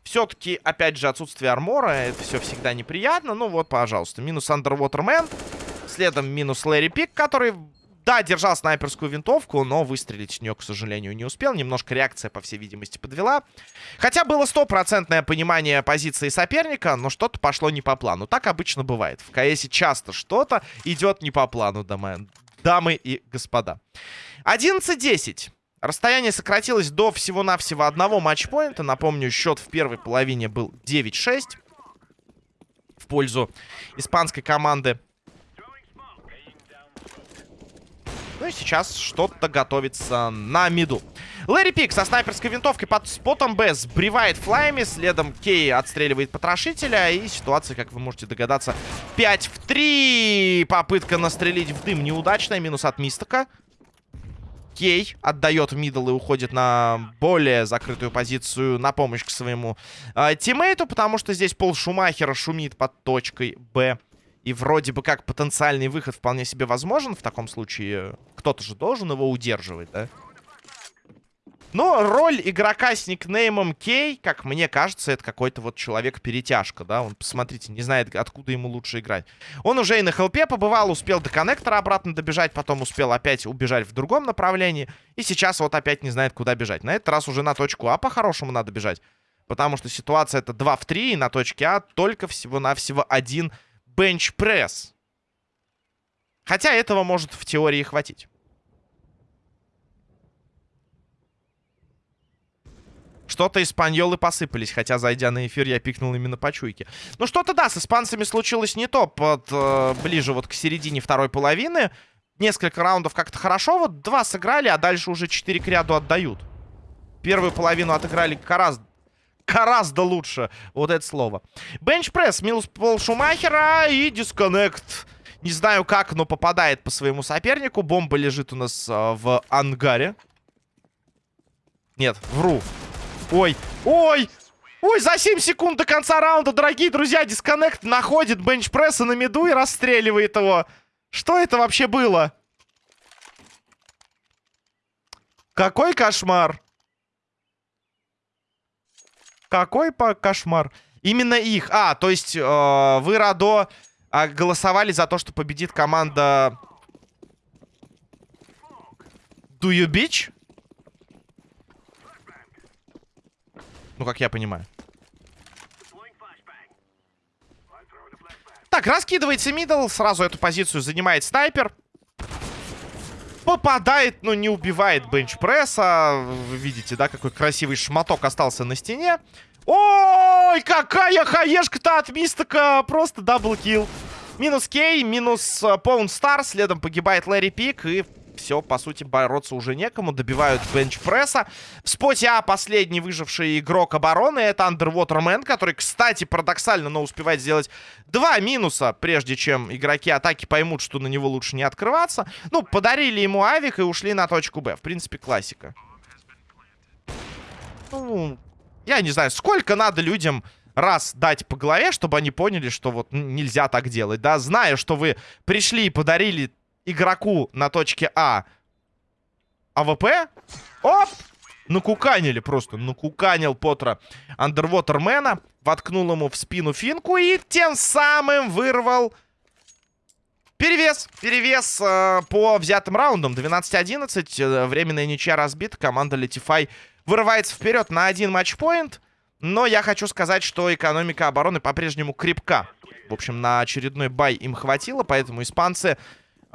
S1: Все-таки, опять же, отсутствие армора, это все всегда неприятно. Ну вот, пожалуйста, минус Underwater Man. Следом минус Лэри Пик, который, да, держал снайперскую винтовку, но выстрелить с нее, к сожалению, не успел. Немножко реакция, по всей видимости, подвела. Хотя было стопроцентное понимание позиции соперника, но что-то пошло не по плану. Так обычно бывает. В КСе часто что-то идет не по плану, дамы и господа. 11-10. Расстояние сократилось до всего-навсего одного матчпоинта. Напомню, счет в первой половине был 9-6 в пользу испанской команды. Ну и сейчас что-то готовится на миду. Лэри Пик со снайперской винтовкой под спотом Б сбривает флайми. Следом Кей отстреливает потрошителя. И ситуация, как вы можете догадаться, 5 в 3. Попытка настрелить в дым неудачная. Минус от Мистока. Кей отдает мидл и уходит на более закрытую позицию на помощь к своему э, тиммейту, потому что здесь Пол Шумахера шумит под точкой Б. И вроде бы как потенциальный выход вполне себе возможен. В таком случае кто-то же должен его удерживать, да? Но роль игрока с никнеймом Кей, как мне кажется, это какой-то вот человек-перетяжка, да? Он, посмотрите, не знает, откуда ему лучше играть. Он уже и на хелпе побывал, успел до коннектора обратно добежать, потом успел опять убежать в другом направлении. И сейчас вот опять не знает, куда бежать. На этот раз уже на точку А по-хорошему надо бежать. Потому что ситуация это 2 в 3, и на точке А только всего-навсего один бенч-пресс. Хотя этого может в теории хватить. Что-то испаньолы посыпались, хотя, зайдя на эфир, я пикнул именно по чуйке. Ну, что-то, да, с испанцами случилось не то. Под, э, ближе вот к середине второй половины. Несколько раундов как-то хорошо. Вот два сыграли, а дальше уже четыре к ряду отдают. Первую половину отыграли гораздо, гораздо лучше. Вот это слово. Бенчпресс, минус пол Шумахера и дисконнект. Не знаю как, но попадает по своему сопернику. Бомба лежит у нас э, в ангаре. Нет, вру. Ой, ой, ой, за 7 секунд до конца раунда, дорогие друзья, дисконнект находит бенчпресса на меду и расстреливает его. Что это вообще было? Какой кошмар. Какой по кошмар. Именно их. А, то есть э, вы, Радо, а, голосовали за то, что победит команда... Do you bitch? Ну, как я понимаю. Так, раскидывается middle. Сразу эту позицию занимает снайпер. Попадает, но не убивает бенчпресса. Вы видите, да, какой красивый шматок остался на стене. Ой, какая хаешка-то от Мистика. Просто double kill. Минус Кей, минус Паун Стар. Следом погибает Лэри Пик. И все, по сути, бороться уже некому. Добивают бенчпресса. В споте А последний выживший игрок обороны. Это Underwater который, кстати, парадоксально, но успевает сделать два минуса, прежде чем игроки атаки поймут, что на него лучше не открываться. Ну, подарили ему авик и ушли на точку Б. В принципе, классика. Ну, я не знаю, сколько надо людям раз дать по голове, чтобы они поняли, что вот нельзя так делать, да, зная, что вы пришли и подарили игроку на точке А АВП. Оп! Накуканили просто. Накуканил Потра Андервотермена. Воткнул ему в спину финку и тем самым вырвал перевес. Перевес э, по взятым раундам. 12-11. Э, временная ничья разбита. Команда Летифай вырывается вперед на один матчпоинт. Но я хочу сказать, что экономика обороны по-прежнему крепка. В общем, на очередной бай им хватило, поэтому испанцы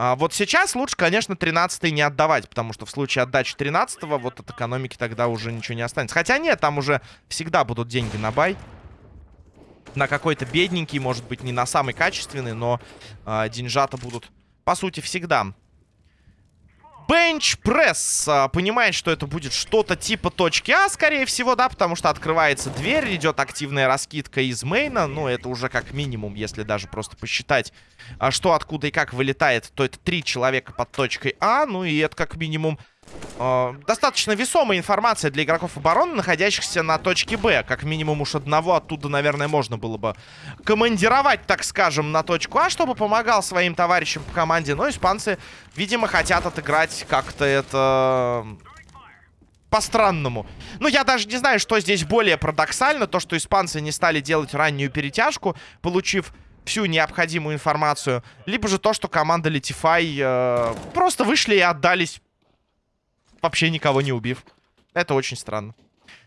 S1: а, вот сейчас лучше, конечно, 13 не отдавать, потому что в случае отдачи 13 вот от экономики тогда уже ничего не останется. Хотя нет, там уже всегда будут деньги на бай. На какой-то бедненький, может быть, не на самый качественный, но э, деньжата будут, по сути, всегда. Бенч-пресс. А, понимает, что это будет что-то типа точки А, скорее всего, да, потому что открывается дверь, идет активная раскидка из мейна. Ну, это уже как минимум, если даже просто посчитать, а, что откуда и как вылетает, то это три человека под точкой А. Ну, и это как минимум э, достаточно весомая информация для игроков обороны, находящихся на точке Б. Как минимум уж одного оттуда, наверное, можно было бы командировать, так скажем, на точку А, чтобы помогал своим товарищам по команде. Но испанцы, видимо, хотят отыграть как-то это по-странному. Ну, я даже не знаю, что здесь более парадоксально. То, что испанцы не стали делать раннюю перетяжку, получив всю необходимую информацию. Либо же то, что команда Летифай э, просто вышли и отдались вообще никого не убив. Это очень странно.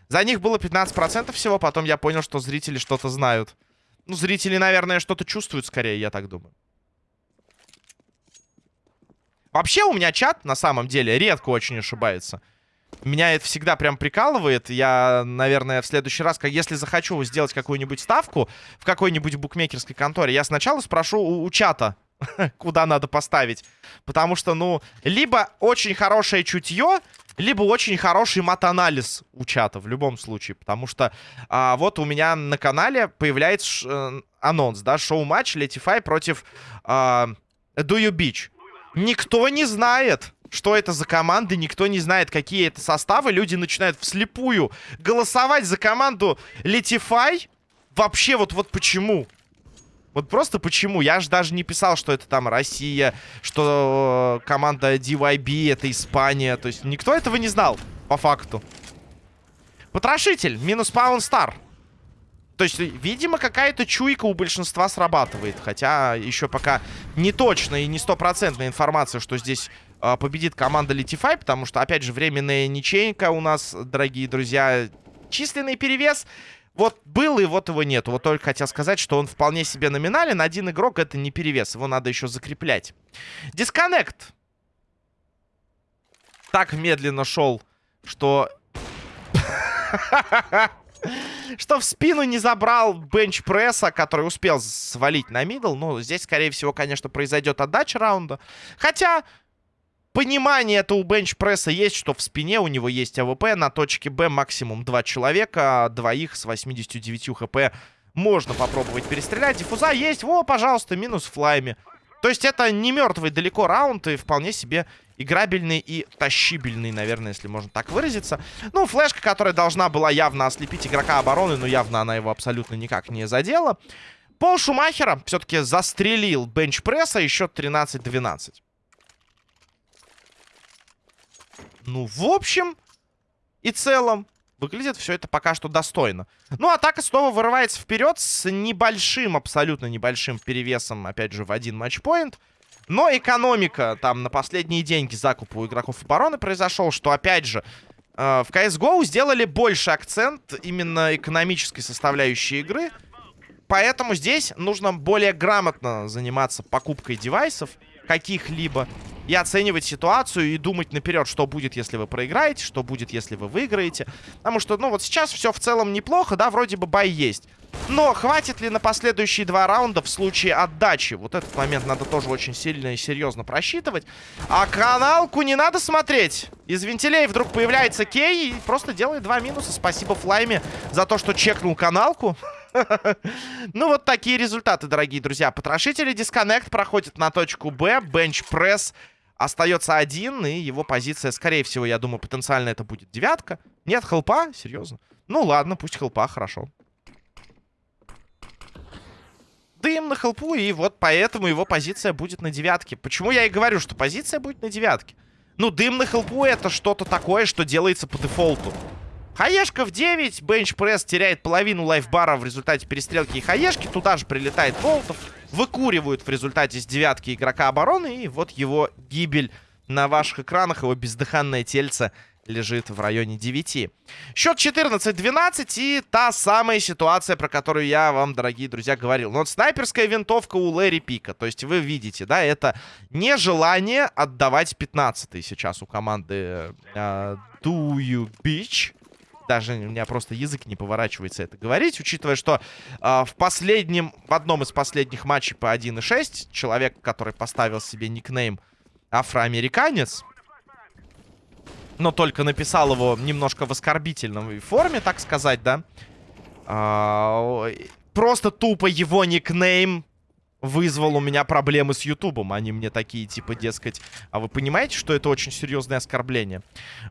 S1: За них было 15% всего, потом я понял, что зрители что-то знают. Ну, зрители, наверное, что-то чувствуют скорее, я так думаю. Вообще у меня чат, на самом деле, редко очень ошибается. Меня это всегда прям прикалывает. Я, наверное, в следующий раз, как, если захочу сделать какую-нибудь ставку в какой-нибудь букмекерской конторе, я сначала спрошу у, у чата, [LAUGHS] куда надо поставить. Потому что, ну, либо очень хорошее чутье, либо очень хороший мат-анализ у чата в любом случае. Потому что а, вот у меня на канале появляется ш, э, анонс, да, шоу-матч Летифай против а, Do You Beach. Никто не знает, что это за команды, никто не знает, какие это составы. Люди начинают вслепую голосовать за команду Летифай. Вообще, вот, вот почему? Вот просто почему? Я же даже не писал, что это там Россия, что э, команда DYB это Испания. То есть никто этого не знал, по факту. Потрошитель, минус Паун Стар. То есть, видимо, какая-то чуйка у большинства срабатывает. Хотя еще пока не точная и не стопроцентная информация, что здесь э, победит команда Литифай. Потому что, опять же, временная ничейка у нас, дорогие друзья. Численный перевес вот был и вот его нету. Вот только хотел сказать, что он вполне себе номинален. Один игрок это не перевес. Его надо еще закреплять. Дисконнект. Так медленно шел, что... [LAUGHS] Что в спину не забрал бенчпресса, который успел свалить на middle. Ну, здесь, скорее всего, конечно, произойдет отдача раунда. Хотя, Понимание это у бенчпресса есть, что в спине у него есть АВП. На точке Б максимум два человека. Двоих с 89 хп можно попробовать перестрелять. Диффуза есть. Во, пожалуйста, минус флайми. То есть это не мертвый далеко раунд и вполне себе играбельный и тащибельный, наверное, если можно так выразиться. Ну, флешка, которая должна была явно ослепить игрока обороны, но явно она его абсолютно никак не задела. Пол Шумахера все-таки застрелил бенчпресса, еще 13-12. Ну, в общем и целом, Выглядит все это пока что достойно. Ну, атака снова вырывается вперед с небольшим, абсолютно небольшим перевесом, опять же, в один матчпоинт. Но экономика там на последние деньги закупа у игроков обороны произошел, что, опять же, э, в CSGO сделали больше акцент именно экономической составляющей игры. Поэтому здесь нужно более грамотно заниматься покупкой девайсов каких-либо и оценивать ситуацию и думать наперед, что будет, если вы проиграете, что будет, если вы выиграете. Потому что, ну, вот сейчас все в целом неплохо, да, вроде бы бай есть. Но хватит ли на последующие два раунда в случае отдачи? Вот этот момент надо тоже очень сильно и серьезно просчитывать. А каналку не надо смотреть. Из вентилей вдруг появляется Кей и просто делает два минуса. Спасибо Флайме за то, что чекнул каналку. [LAUGHS] Ну, вот такие результаты, дорогие друзья. Потрошители дисконнект проходит на точку Б. Бенч-пресс остается один, и его позиция, скорее всего, я думаю, потенциально это будет девятка. Нет, хелпа? Серьезно? Ну, ладно, пусть хелпа, хорошо. Дым на хелпу, и вот поэтому его позиция будет на девятке. Почему я и говорю, что позиция будет на девятке? Ну, дым на хелпу это что-то такое, что делается по дефолту. Хаешка в 9. Бенчпресс теряет половину лайфбара в результате перестрелки и хаешки. Туда же прилетает Болтов. Выкуривают в результате с девятки игрока обороны. И вот его гибель на ваших экранах. Его бездыханное тельце лежит в районе 9. Счет 14-12 и та самая ситуация, про которую я вам, дорогие друзья, говорил. Но вот снайперская винтовка у Лэри Пика. То есть вы видите, да, это нежелание отдавать 15 сейчас у команды э, Do You Beach даже у меня просто язык не поворачивается это говорить, учитывая, что э, в последнем, в одном из последних матчей по 1.6 человек, который поставил себе никнейм афроамериканец, но только написал его немножко в оскорбительной форме, так сказать, да, э, просто тупо его никнейм вызвал у меня проблемы с Ютубом. Они мне такие, типа, дескать... А вы понимаете, что это очень серьезное оскорбление?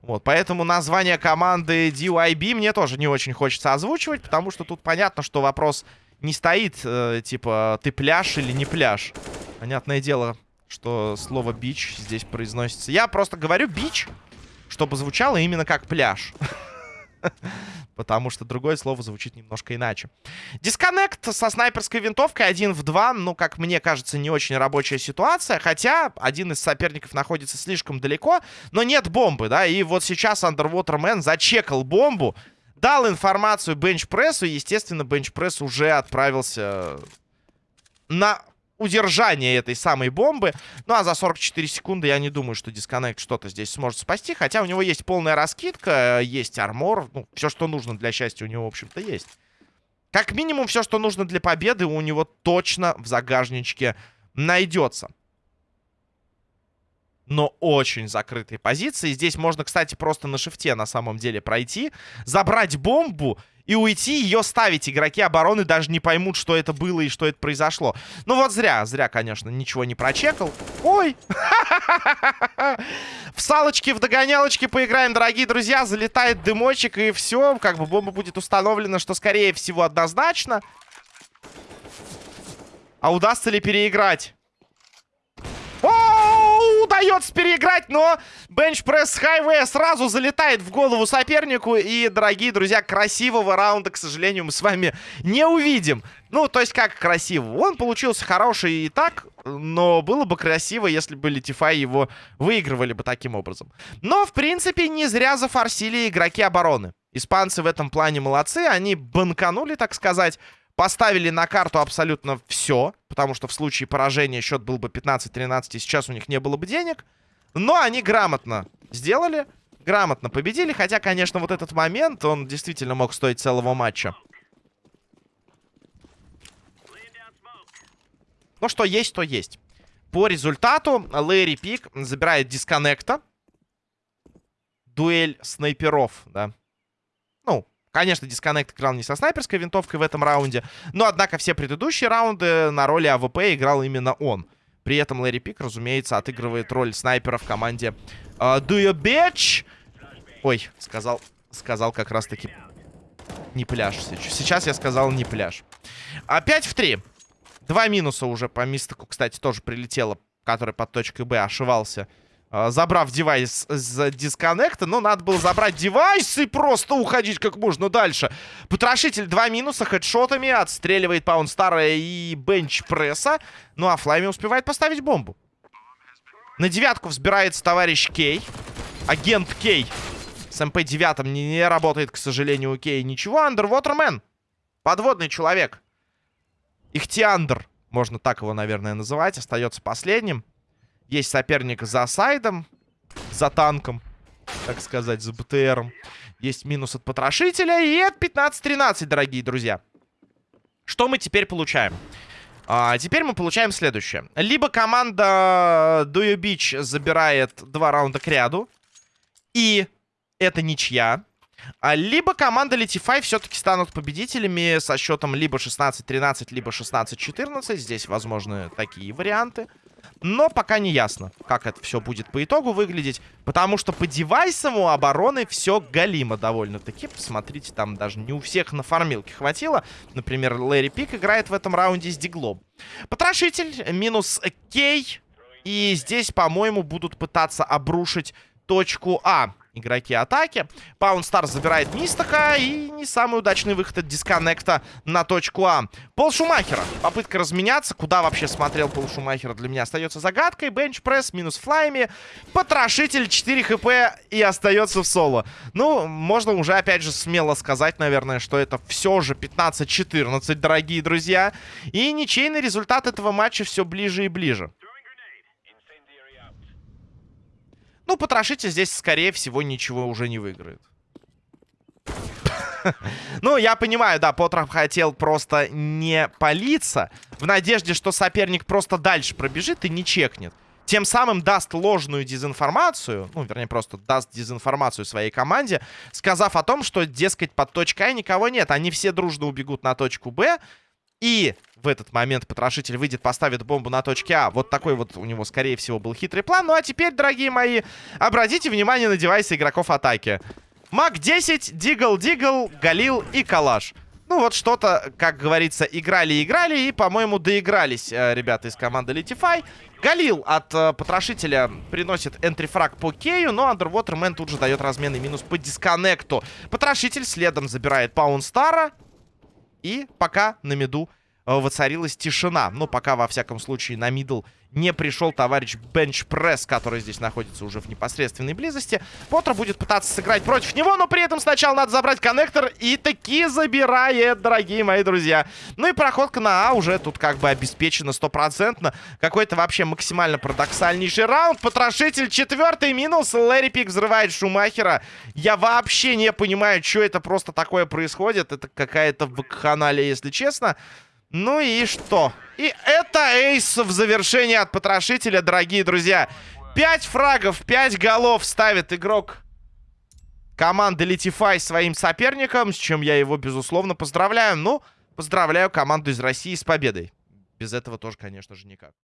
S1: Вот, поэтому название команды DYB мне тоже не очень хочется озвучивать, потому что тут понятно, что вопрос не стоит, э, типа, ты пляж или не пляж. Понятное дело, что слово бич здесь произносится. Я просто говорю бич, чтобы звучало именно как пляж. [LAUGHS] Потому что другое слово звучит немножко иначе. Дисконнект со снайперской винтовкой один в два. Ну, как мне кажется, не очень рабочая ситуация. Хотя один из соперников находится слишком далеко. Но нет бомбы, да. И вот сейчас Underwater Man зачекал бомбу. Дал информацию бенчпрессу. Естественно, бенчпресс уже отправился на удержание этой самой бомбы. Ну, а за 44 секунды я не думаю, что дисконнект что-то здесь сможет спасти. Хотя у него есть полная раскидка, есть армор. Ну, все, что нужно для счастья у него, в общем-то, есть. Как минимум, все, что нужно для победы, у него точно в загажничке найдется. Но очень закрытые позиции. Здесь можно, кстати, просто на шифте на самом деле пройти, забрать бомбу и уйти, ее ставить. Игроки обороны даже не поймут, что это было и что это произошло. Ну вот зря, зря, конечно, ничего не прочекал. Ой! [LAUGHS] В салочке, в догонялочке поиграем, дорогие друзья. Залетает дымочек и все. Как бы бомба будет установлена, что скорее всего однозначно. А удастся ли переиграть? Удается переиграть, но бенчпресс хайвея сразу залетает в голову сопернику. И, дорогие друзья, красивого раунда, к сожалению, мы с вами не увидим. Ну, то есть как красиво? Он получился хороший и так, но было бы красиво, если бы Летифай его выигрывали бы таким образом. Но, в принципе, не зря зафорсили игроки обороны. Испанцы в этом плане молодцы, они банканули, так сказать. Поставили на карту абсолютно все, потому что в случае поражения счет был бы 15-13, и сейчас у них не было бы денег. Но они грамотно сделали, грамотно победили, хотя, конечно, вот этот момент, он действительно мог стоить целого матча. Ну, что есть, то есть. По результату Лэри Пик забирает дисконнекта. Дуэль снайперов, да. Конечно, дисконнект играл не со снайперской винтовкой в этом раунде, но, однако, все предыдущие раунды на роли АВП играл именно он. При этом Лэри Пик, разумеется, отыгрывает роль снайпера в команде uh, Do You Bitch? Ой, сказал, сказал как раз-таки не пляж. Сейчас я сказал не пляж. Опять в 3. Два минуса уже по мистику, кстати, тоже прилетело, который под точкой Б ошивался забрав девайс с дисконнекта. Но надо было забрать девайс и просто уходить как можно дальше. Потрошитель два минуса хедшотами. Отстреливает Паунстара и бенч-пресса. Ну а Флайми успевает поставить бомбу. На девятку взбирается товарищ Кей. Агент Кей. С МП-9 не, не работает, к сожалению, у Кей ничего. Underwaterman. Подводный человек. Ихтиандр. Можно так его, наверное, называть. Остается последним. Есть соперник за сайдом. За танком. Так сказать, за БТРом. Есть минус от потрошителя. И от 15-13, дорогие друзья. Что мы теперь получаем? А, теперь мы получаем следующее. Либо команда Дую Бич забирает два раунда к ряду. И это ничья. А, либо команда Летифай все-таки станут победителями со счетом либо 16-13, либо 16-14. Здесь возможны такие варианты. Но пока не ясно, как это все будет по итогу выглядеть. Потому что по девайсам у обороны все галимо довольно-таки. Посмотрите, там даже не у всех на фармилке хватило. Например, Лэри Пик играет в этом раунде с Диглом. Потрошитель минус Кей. И здесь, по-моему, будут пытаться обрушить точку А игроки атаки. Паунстар забирает Мистака. И не самый удачный выход от дисконнекта на точку А. Пол Шумахера. Попытка разменяться. Куда вообще смотрел Пол Шумахера для меня остается загадкой. Бенчпресс минус флайми. Потрошитель 4 хп и остается в соло. Ну, можно уже опять же смело сказать, наверное, что это все же 15-14, дорогие друзья. И ничейный результат этого матча все ближе и ближе. Ну, потрошите здесь, скорее всего, ничего уже не выиграет. [LAUGHS] Ну, я понимаю, да, Потров хотел просто не палиться, в надежде, что соперник просто дальше пробежит и не чекнет. Тем самым даст ложную дезинформацию, ну, вернее, просто даст дезинформацию своей команде, сказав о том, что, дескать, под точкой А никого нет. Они все дружно убегут на точку Б, и в этот момент потрошитель выйдет, поставит бомбу на точке А. Вот такой вот у него, скорее всего, был хитрый план. Ну а теперь, дорогие мои, обратите внимание на девайсы игроков атаки. Мак-10, Дигл-Дигл, Галил и Калаш. Ну вот что-то, как говорится, играли-играли и, по-моему, доигрались э, ребята из команды Litify. Галил от э, потрошителя приносит энтрифраг по Кею, но Underwaterman тут же дает разменный минус по дисконнекту. Потрошитель следом забирает Паунстара. И пока на миду э, воцарилась тишина. Ну, пока, во всяком случае, на мидл не пришел товарищ Бенчпресс, который здесь находится уже в непосредственной близости. Поттер будет пытаться сыграть против него, но при этом сначала надо забрать коннектор. И таки забирает, дорогие мои друзья. Ну и проходка на А уже тут как бы обеспечена стопроцентно. Какой-то вообще максимально парадоксальнейший раунд. Потрошитель четвертый минус. Лэри Пик взрывает Шумахера. Я вообще не понимаю, что это просто такое происходит. Это какая-то вакханалия, если честно. Ну и что? И это эйс в завершении от потрошителя, дорогие друзья. 5 фрагов, 5 голов ставит игрок команды Литифай своим соперником, с чем я его, безусловно, поздравляю. Ну, поздравляю команду из России с победой. Без этого тоже, конечно же, никак.